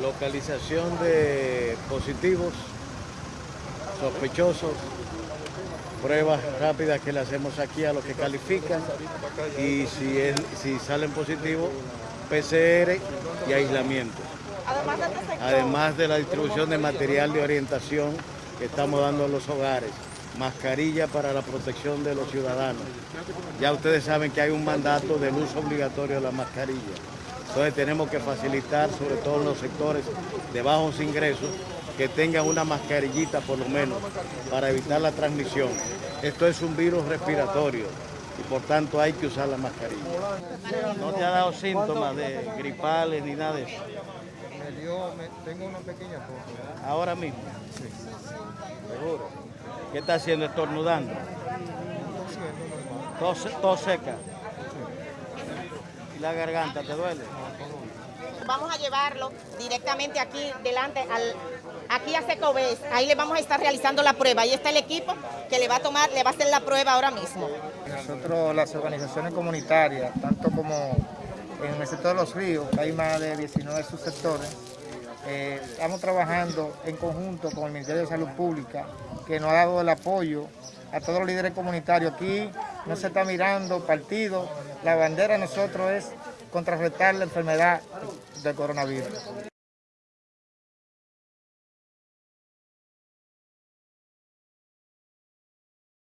Localización de positivos, sospechosos, pruebas rápidas que le hacemos aquí a los que califican y si, es, si salen positivos, PCR y aislamiento. Además de este Además de la distribución de material de orientación que estamos dando a los hogares, mascarilla para la protección de los ciudadanos. Ya ustedes saben que hay un mandato del uso obligatorio de la mascarilla. Entonces tenemos que facilitar, sobre todo en los sectores de bajos ingresos, que tengan una mascarillita por lo menos para evitar la transmisión. Esto es un virus respiratorio y por tanto hay que usar la mascarilla. ¿No te ha dado síntomas de gripales ni nada de eso? Me dio, me- tengo una pequeña tos. Ahora mismo. Seguro. ¿Qué está haciendo? Estornudando. Tos, tos seca. ¿Y la garganta te duele? vamos a llevarlo directamente aquí delante, al, aquí a Secobés. Ahí le vamos a estar realizando la prueba. Ahí está el equipo que le va a tomar, le va a hacer la prueba ahora mismo. Nosotros, las organizaciones comunitarias, tanto como en el sector de los ríos, que hay más de 19 subsectores, eh, estamos trabajando en conjunto con el Ministerio de Salud Pública, que nos ha dado el apoyo a todos los líderes comunitarios. Aquí no se está mirando partido, la bandera de nosotros es contrarrestar la enfermedad del coronavirus.